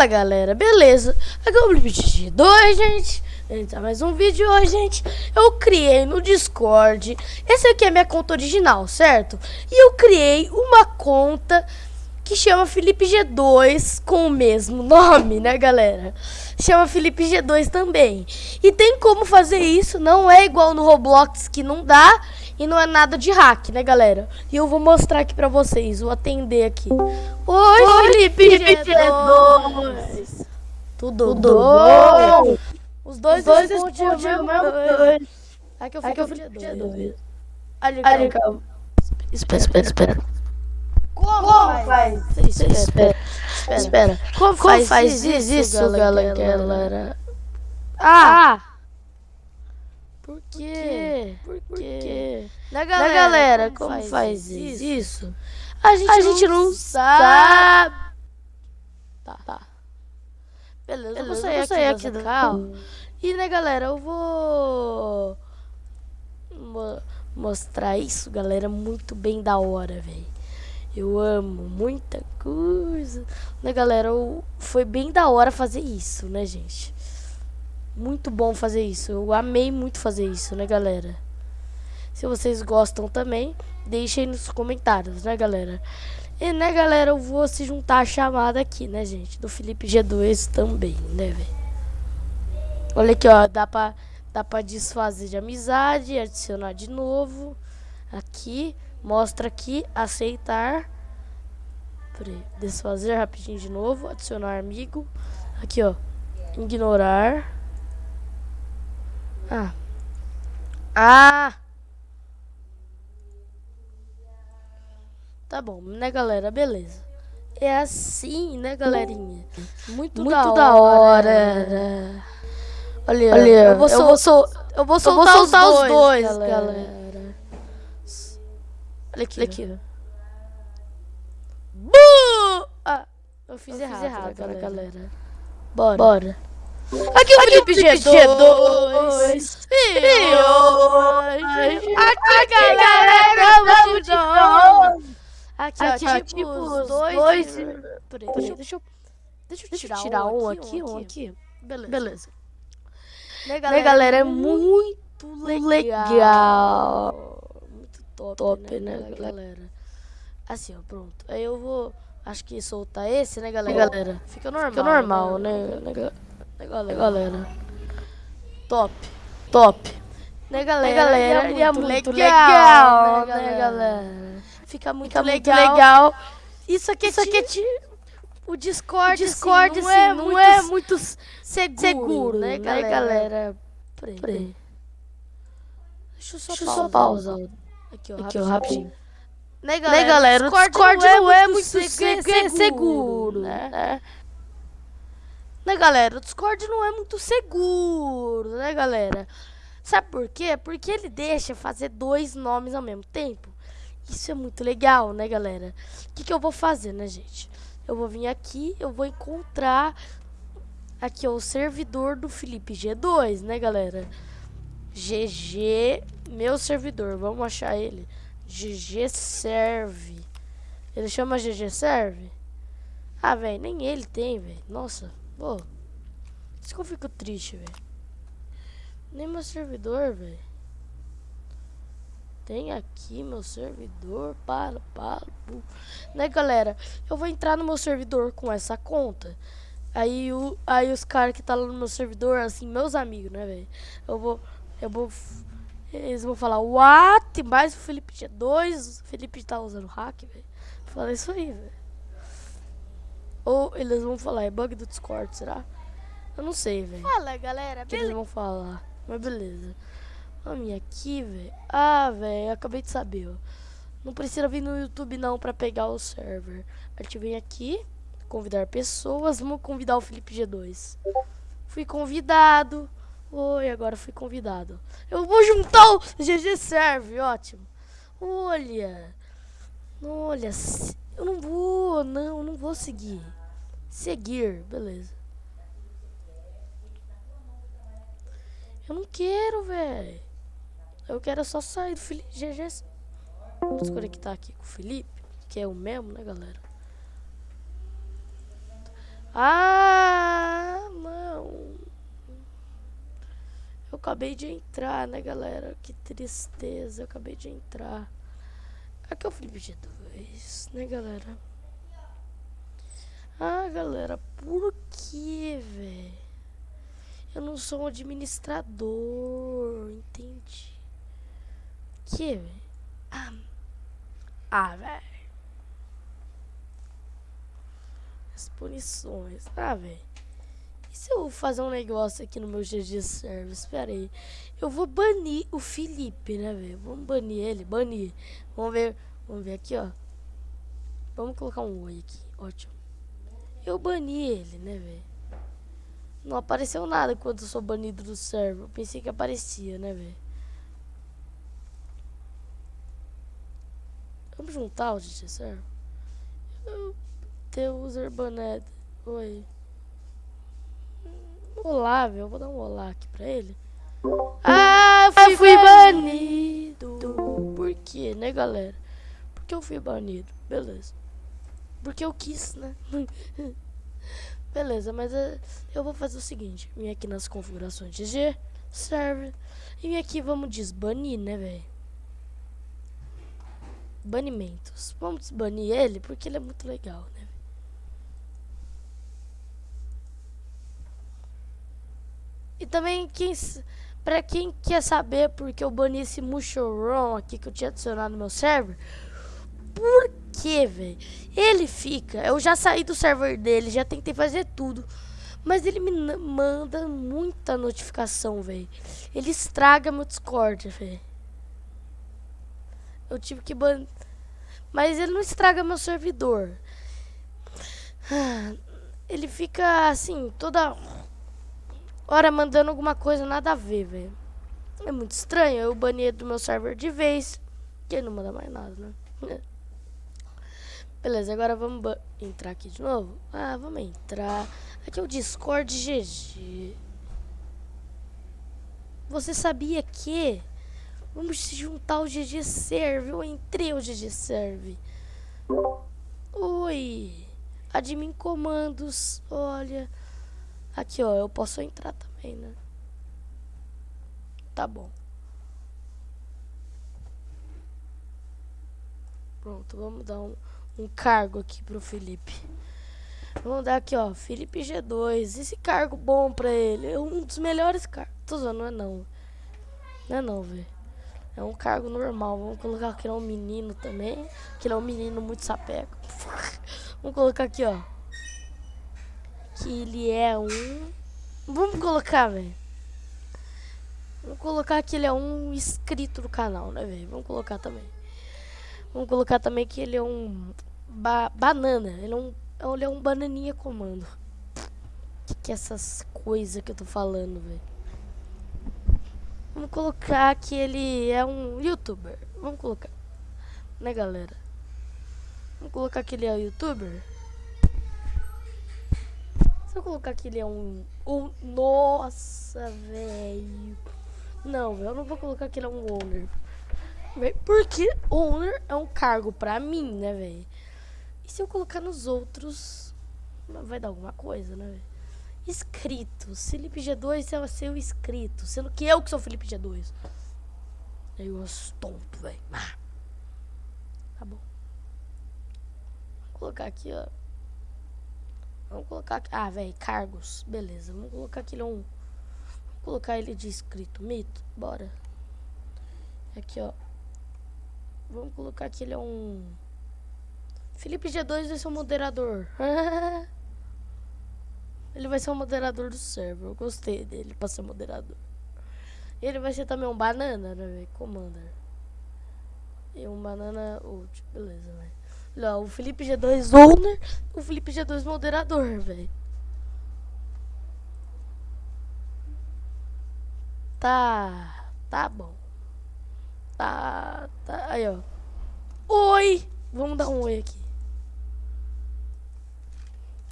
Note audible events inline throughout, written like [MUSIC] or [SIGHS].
Fala galera, beleza? Aqui é o Blipit 2, gente. Entra mais um vídeo hoje, gente. Eu criei no Discord. Esse aqui é minha conta original, certo? E eu criei uma conta que chama Felipe G2 com o mesmo nome, né, galera? Chama Felipe G2 também. E tem como fazer isso, não é igual no Roblox que não dá e não é nada de hack, né, galera? E eu vou mostrar aqui pra vocês, vou atender aqui. Oi, Oi Felipe, Felipe G2. Tudo, Tudo bom? Os dois, Os dois respondem o meu dois. Aqui eu fico Felipe G2. Ali, calma. Espera, espera, espera. Como, Como faz? Espera, espera, espera. espera. Como, Como faz, faz isso, isso galera, galera? Ah! ah! Por quê? Por quê? Por quê? Na galera, galera como, como faz, isso? isso? A gente, a gente não, não sabe. Tá, tá. Beleza, Beleza eu vou sair, vou sair aqui, aqui do carro. E, né, galera, eu vou... Mo mostrar isso, galera, muito bem da hora, velho. Eu amo muita coisa. Né, galera? Eu, foi bem da hora fazer isso, né, gente? Muito bom fazer isso. Eu amei muito fazer isso, né, galera? Se vocês gostam também, deixem nos comentários, né, galera? E, né, galera, eu vou se juntar a chamada aqui, né, gente? Do Felipe G2 também, né, velho? Olha aqui, ó. Dá pra, dá pra desfazer de amizade, adicionar de novo. Aqui. Mostra aqui, aceitar. Desfazer rapidinho de novo. Adicionar amigo. Aqui, ó. Ignorar. Ah. Ah! Tá bom, né, galera? Beleza. É assim, né, galerinha? Muito, Muito da, da hora. hora. Olha, Olha eu, vou, eu, vou sol eu vou soltar, eu vou soltar os dois, os dois galera. galera. Olha aqui. Olha aqui. Bu! Ah, eu fiz eu errado, fiz errado galera. galera. Bora. Bora. Aqui o Felipe G2. G2. E hoje. Aqui, galera, vamos de novo. Aqui, aqui, ó, tipo, tipo os dois. dois... Peraí, deixa, deixa, eu, deixa eu tirar, tirar um aqui, um aqui. Beleza. Beleza. Né, galera, né, galera é muito legal. legal top, top né, né galera? Assim, ó, pronto. Aí eu vou, acho que soltar esse, né, galera? galera? Fica normal, Fica normal, né, né, né galera? galera? Top, top. Né, galera? Né, galera? E é muito, muito legal, legal, né, galera? Fica muito, Fica legal. muito legal. Isso aqui, Isso aqui é tipo... O Discord, o Discord assim, não, assim, é, não muito é muito seguro, seguro né, galera? Né, galera? Peraí. Deixa eu só Deixa pausar. pausar. Aqui, ó, Aqui, rapidinho. rapidinho. Né, galera? Né, galera? O Discord, Discord não, é, é muito seguro, seguro né? né? Né, galera? O Discord não é muito seguro, né, galera? Sabe por quê? Porque ele deixa fazer dois nomes ao mesmo tempo. Isso é muito legal, né, galera? O que, que eu vou fazer, né, gente? Eu vou vir aqui, eu vou encontrar aqui ó, o servidor do Felipe G2, né, galera? GG, meu servidor, vamos achar ele. GG serve. Ele chama GG serve? Ah, velho, nem ele tem, velho. Nossa, pô. Isso que eu fico triste, velho. Nem meu servidor, velho. Tem aqui meu servidor, para, para, Né, galera? Eu vou entrar no meu servidor com essa conta. Aí, o, aí os caras que tá lá no meu servidor, assim, meus amigos, né, velho? Eu vou eu vou... Eles vão falar, what? Mais o Felipe tinha dois. O Felipe tá usando hack, velho. Fala isso aí, velho. Ou eles vão falar, é bug do Discord, será? Eu não sei, velho. Fala, galera. que eles vão falar. Mas beleza. Vamos aqui, velho. Ah, velho, acabei de saber, ó. Não precisa vir no YouTube não pra pegar o server. A gente vem aqui, convidar pessoas. Vamos convidar o Felipe G2. Fui convidado. Oi, agora fui convidado. Eu vou juntar o GG Serve, ótimo. Olha. Olha, eu não vou, não, não vou seguir. Seguir, beleza. Eu não quero, velho. Eu quero só sair do Felipe GG. Vamos conectar aqui com o Felipe, que é o mesmo, né, galera? Ah, não. Eu acabei de entrar, né, galera? Que tristeza, eu acabei de entrar. Aqui é o Felipe G2, né, galera? Ah, galera, por que, velho? Eu não sou um administrador, entendi. Que, velho? Ah, ah velho. As punições. Ah, velho. E se eu fazer um negócio aqui no meu GG Server? Espera aí. Eu vou banir o Felipe, né, velho? Vamos banir ele, banir. Vamos ver, vamos ver aqui, ó. Vamos colocar um oi aqui, ótimo. Eu bani ele, né, velho? Não apareceu nada quando eu sou banido do server. Eu pensei que aparecia, né, velho? Vamos juntar o GG Server? Eu... The user banned. Oi. Olá, velho. Vou dar um olá aqui pra ele. Ah, eu fui, fui banido. Por quê, né, galera? Porque eu fui banido. Beleza. Porque eu quis, né? [LAUGHS] Beleza, mas uh, eu vou fazer o seguinte. Vim aqui nas configurações de G, serve. E vim aqui, vamos desbanir, né, velho? Banimentos. Vamos desbanir ele porque ele é muito legal, né? E também, quem, pra quem quer saber porque eu bani esse Mushoron aqui que eu tinha adicionado no meu server, por que, velho? Ele fica, eu já saí do server dele, já tentei fazer tudo, mas ele me manda muita notificação, velho. Ele estraga meu Discord, velho. Eu tive que ban... Mas ele não estraga meu servidor. [SIGHS] Ele fica assim, toda hora mandando alguma coisa nada a ver, velho. É muito estranho. Eu banei do meu server de vez. Que ele não manda mais nada, né? [LAUGHS] Beleza, agora vamos entrar aqui de novo. Ah, vamos entrar. Aqui é o Discord GG. Você sabia que... Vamos se juntar ao GG Serve. Eu entrei ao GG Serve. Oi. Admin comandos. Olha... Aqui, ó, eu posso entrar também, né? Tá bom. Pronto, vamos dar um, um cargo aqui pro Felipe. Vamos dar aqui, ó, Felipe G2. Esse cargo bom pra ele. É um dos melhores cargos. Tô zoando, não é não. Não é não, velho. É um cargo normal. Vamos colocar ele é um menino também. Que ele é um menino muito sapeco. Vamos colocar aqui, ó que ele é um... Vamos colocar, velho. Vamos colocar que ele é um inscrito do canal, né, velho? Vamos colocar também. Vamos colocar também que ele é um ba banana. Ele é um, ele é um bananinha comando. Que que é essas coisas que eu tô falando, velho? Vamos colocar que ele é um youtuber. Vamos colocar. Né, galera? Vamos colocar que ele é um youtuber. Se eu colocar que ele é um... um nossa, velho. Não, eu não vou colocar que ele é um owner. Porque owner é um cargo pra mim, né, velho? E se eu colocar nos outros... Vai dar alguma coisa, né, velho? Inscrito. Felipe G2 é ser o inscrito. Sendo que eu que sou Felipe G2. Eu gosto tonto, velho. Tá bom. Vou colocar aqui, ó. Vamos colocar... Ah, velho, cargos. Beleza, vamos colocar aquele um... Vamos colocar ele de escrito. Mito, bora. Aqui, ó. Vamos colocar que ele é um... Felipe G2 vai ser o moderador. [LAUGHS] ele vai ser o moderador do server. Eu gostei dele pra ser moderador. Ele vai ser também um banana, né, velho? Commander. E um banana ult. Beleza, velho. O Felipe G2 owner, o Felipe G2 moderador, velho. Tá, tá bom. Tá, tá, aí ó. Oi! Vamos dar um oi aqui.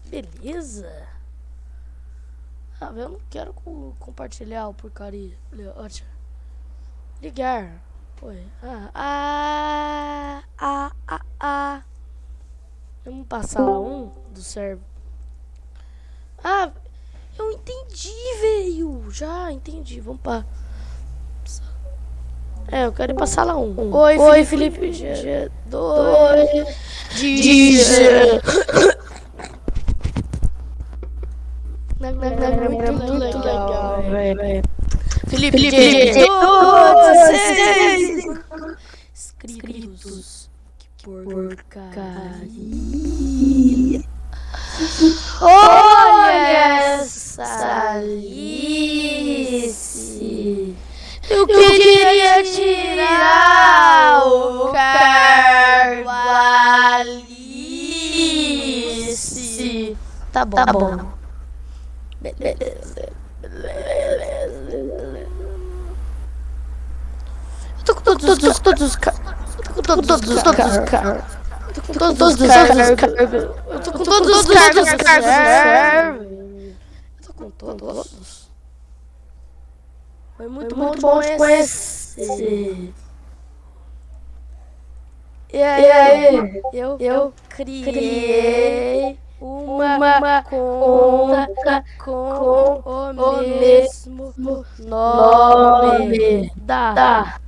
Beleza. Ah, eu não quero co compartilhar o porcaria. Ótimo. Ligar. Oi. Ah, ah, ah, ah, ah. Vamos passar lá um do servo. Ah, eu entendi, velho. Já, entendi. Vamos pra... É, eu quero ir pra sala 1. Um. Oi, Oi, Felipe. G2. G2. É muito, legal, velho. Felipe, Felipe G2. Inscritos. Que porcaria. Olha essa Alice. Eu queria tirar o cargo Alice. Tá bom, tá bom. Eu tô com todos, todos, todos os carros. Tô com todos, todos os carros. Tô com todos os cargos. Eu tô com todos os cargos. Eu tô com todos. Foi muito, Foi muito, bom te conhecer. E aí eu, eu criei uma, uma conta com, com o mesmo nome, da, da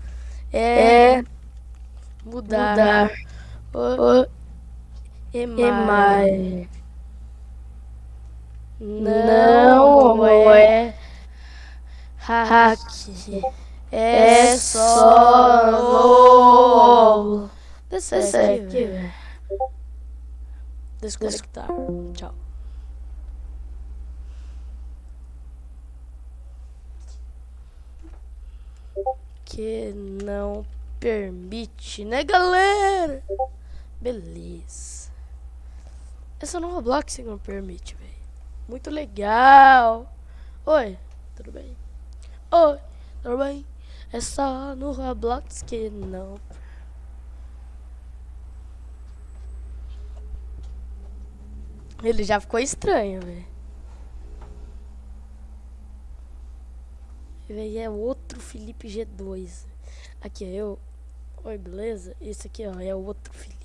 é mudar, mudar o, o e-mail. Não é hack. É só Desce aqui, velho. Desconectar. Tchau. Que não permite, né, galera? Beleza. Essa não Roblox que não permite, velho. Muito legal. Oi, tudo bem? Oi, tudo bem? É só no Roblox que não. Ele já ficou estranho, velho. E é outro Felipe G2. Aqui, eu. Oi, beleza? Esse aqui, ó, é outro Felipe.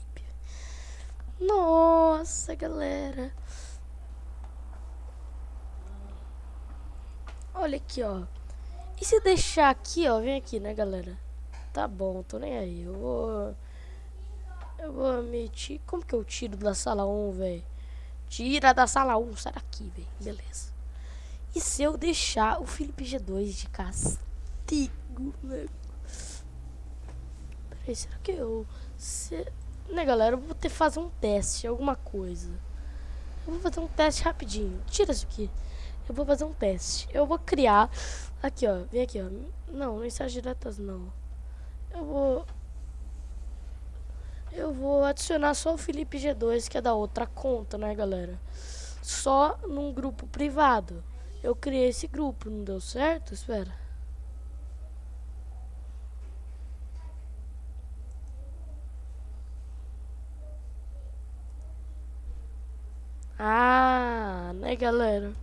Nossa, galera. Olha aqui, ó. E se deixar aqui, ó, vem aqui, né, galera? Tá bom, tô nem aí. Eu vou... Eu vou omitir... Como que eu tiro da sala 1, velho? Tira da sala 1, sai daqui, velho. Beleza. E se eu deixar o Felipe G2 de castigo, né? Peraí, será que eu... Se... Né, galera? Eu vou ter que fazer um teste, alguma coisa. Eu vou fazer um teste rapidinho. Tira isso aqui. Eu vou fazer um teste. Eu vou criar Aqui, ó. Vem aqui, ó. Não, mensagens diretas não. Eu vou... Eu vou adicionar só o Felipe G2, que é da outra conta, né, galera? Só num grupo privado. Eu criei esse grupo, não deu certo? Espera. Ah, né, galera?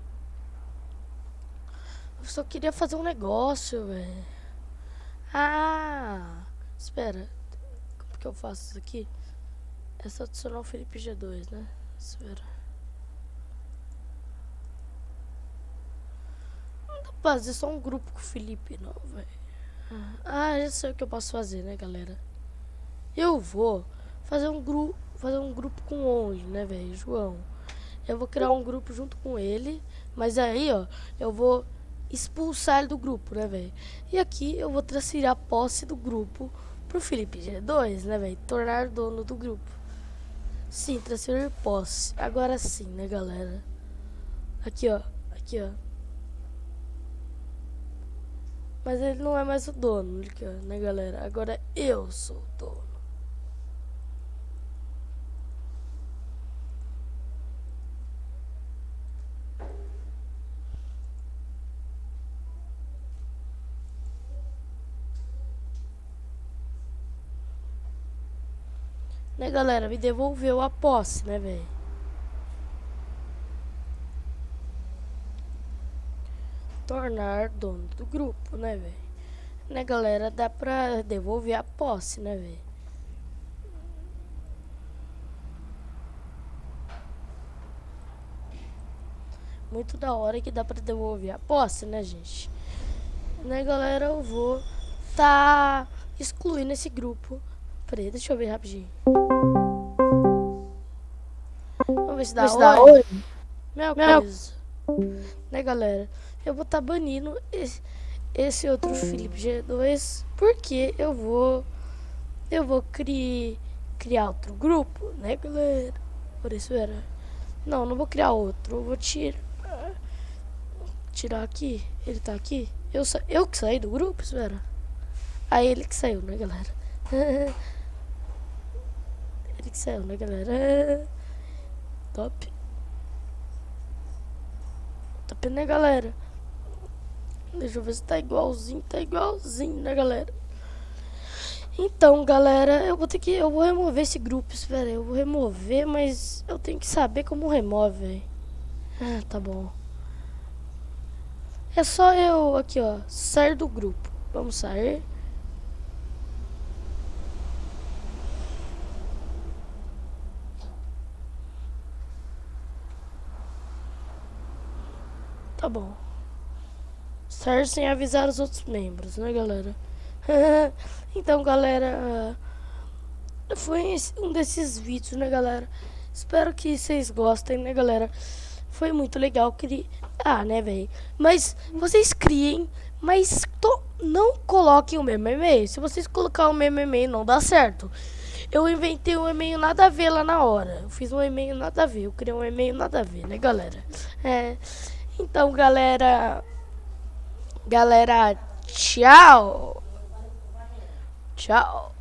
Eu só queria fazer um negócio, velho. Ah, espera. Que eu faço isso aqui? É só adicionar o Felipe G2, né? Espera. Não dá pra fazer só um grupo com o Felipe, não, velho. Ah, já sei o que eu posso fazer, né, galera? Eu vou fazer um grupo, fazer um grupo com onde, né, velho? João. Eu vou criar um grupo junto com ele, mas aí, ó, eu vou expulsar ele do grupo, né, velho? E aqui eu vou transferir a posse do grupo pro Felipe G2, né, velho? Tornar dono do grupo. Sim, transferir posse. Agora sim, né, galera? Aqui, ó. Aqui, ó. Mas ele não é mais o dono, né, galera? Agora eu sou o dono. Galera? Me devolveu a posse, né, velho? Tornar dono do grupo, né, velho? Né, galera? Dá pra devolver a posse, né, velho? muito da hora que dá pra devolver a posse, né, gente? Né, galera, eu vou tá excluindo esse grupo. Peraí, deixa eu ver rapidinho. Vamos ver se dá, dá oi. Minha coisa. Né, galera? Eu vou tá banindo esse, esse outro Felipe G2 porque eu vou eu vou criar criar outro grupo, né, galera? Por isso era. Não, não vou criar outro. Eu vou tirar tirar aqui. Ele tá aqui. Eu eu que saí do grupo, espera. Aí ele que saiu, né, galera? [LAUGHS] saiu, né, galera? Top. Top, né, galera? Deixa eu ver se tá igualzinho. Tá igualzinho, né, galera? Então, galera, eu vou ter que... Eu vou remover esse grupo, espera aí. Eu vou remover, mas eu tenho que saber como remove, Ah, tá bom. É só eu aqui, ó, sair do grupo. Vamos sair. Tá bom. Sair sem avisar os outros membros, né, galera? [LAUGHS] então, galera, foi um desses vídeos, né, galera? Espero que vocês gostem, né, galera? Foi muito legal. Queria... Ah, né, velho? Mas vocês criem, mas to... não coloquem o mesmo e-mail. Se vocês colocar o mesmo e-mail, não dá certo. Eu inventei um e-mail nada a ver lá na hora. Eu fiz um e-mail nada a ver. Eu criei um e-mail nada a ver, né, galera? É. Então, galera. Galera, tchau. Tchau.